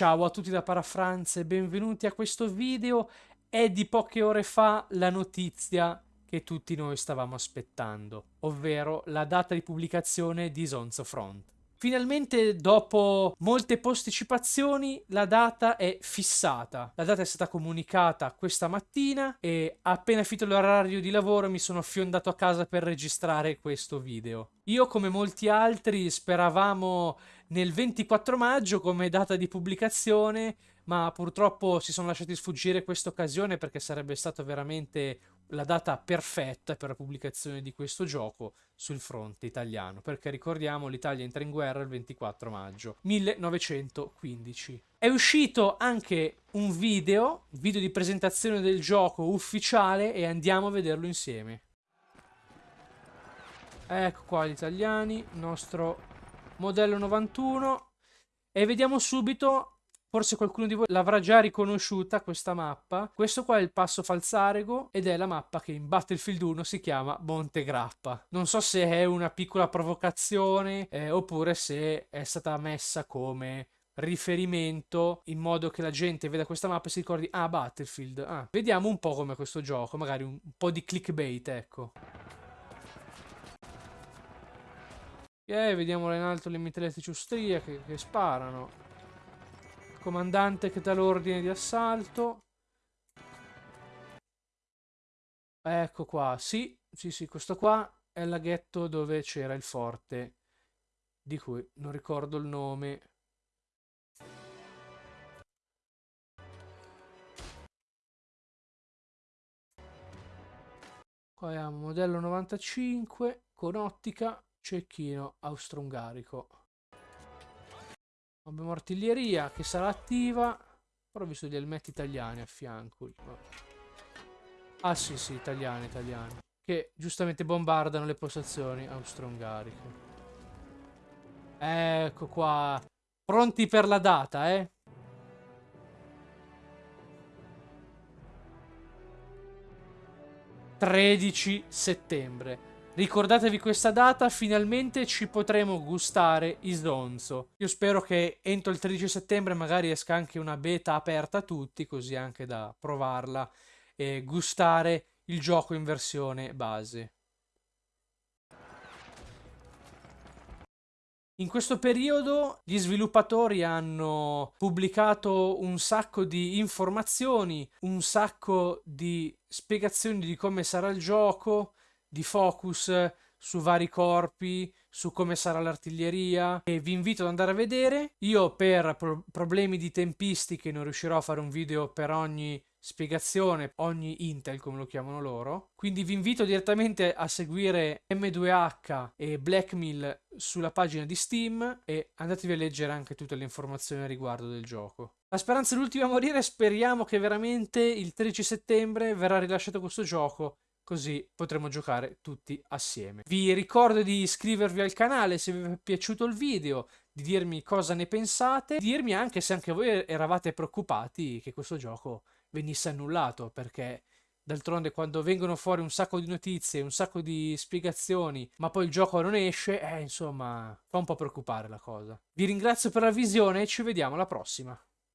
Ciao a tutti da Parafranze, benvenuti a questo video. È di poche ore fa la notizia che tutti noi stavamo aspettando, ovvero la data di pubblicazione di Zonzo Front. Finalmente, dopo molte posticipazioni, la data è fissata. La data è stata comunicata questa mattina e appena finito l'orario di lavoro mi sono fiondato a casa per registrare questo video. Io, come molti altri, speravamo nel 24 maggio come data di pubblicazione, ma purtroppo si sono lasciati sfuggire questa occasione perché sarebbe stata veramente la data perfetta per la pubblicazione di questo gioco sul fronte italiano, perché ricordiamo l'Italia entra in guerra il 24 maggio 1915. È uscito anche un video, video di presentazione del gioco ufficiale e andiamo a vederlo insieme. Ecco qua gli italiani, nostro modello 91 e vediamo subito Forse qualcuno di voi l'avrà già riconosciuta questa mappa. Questo qua è il passo Falzarego ed è la mappa che in Battlefield 1 si chiama Monte Grappa. Non so se è una piccola provocazione eh, oppure se è stata messa come riferimento in modo che la gente veda questa mappa e si ricordi ah Battlefield. Ah, vediamo un po' come questo gioco, magari un, po' di clickbait, ecco. Ok, vediamo in alto le mitragliatrici austriache che sparano. Comandante che dà l'ordine di assalto. Ecco qua, sì, sì, sì, questo qua è il laghetto dove c'era il forte, di cui non ricordo il nome. Qua abbiamo modello 95 con ottica cecchino austro-ungarico. Abbiamo artiglieria che sarà attiva. Però ho visto gli elmetti italiani a fianco. Ah sì sì, italiani, italiani. Che giustamente bombardano le postazioni austro-ungariche. Ecco qua. Pronti per la data, eh? Tredici settembre. Ricordatevi questa data, finalmente ci potremo gustare Isonzo. Io spero che entro il 13 settembre magari esca anche una beta aperta a tutti, così anche da provarla e gustare il gioco in versione base. In questo periodo gli sviluppatori hanno pubblicato un sacco di informazioni, un sacco di spiegazioni di come sarà il gioco, di focus su vari corpi, su come sarà l'artiglieria e vi invito ad andare a vedere. Io per pro problemi di tempistiche non riuscirò a fare un video per ogni spiegazione, ogni Intel come lo chiamano loro. Quindi vi invito direttamente a seguire M2H e Blackmill sulla pagina di Steam e andatevi a leggere anche tutte le informazioni a riguardo del gioco. La speranza è l'ultima a morire, speriamo che veramente il 13 settembre verrà rilasciato questo gioco così potremo giocare tutti assieme. Vi ricordo di iscrivervi al canale se vi è piaciuto il video, di dirmi cosa ne pensate, di dirmi anche se anche voi eravate preoccupati che questo gioco venisse annullato, perché D'altronde quando vengono fuori un sacco di notizie, un sacco di spiegazioni, ma poi il gioco non esce, eh, insomma, fa un po' preoccupare la cosa. Vi ringrazio per la visione e ci vediamo alla prossima.